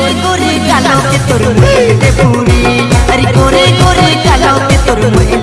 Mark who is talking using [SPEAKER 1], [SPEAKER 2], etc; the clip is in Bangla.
[SPEAKER 1] করে করে কালো কে তোর মুখে পুরি আরে করে করে কালো কে তোর মুখে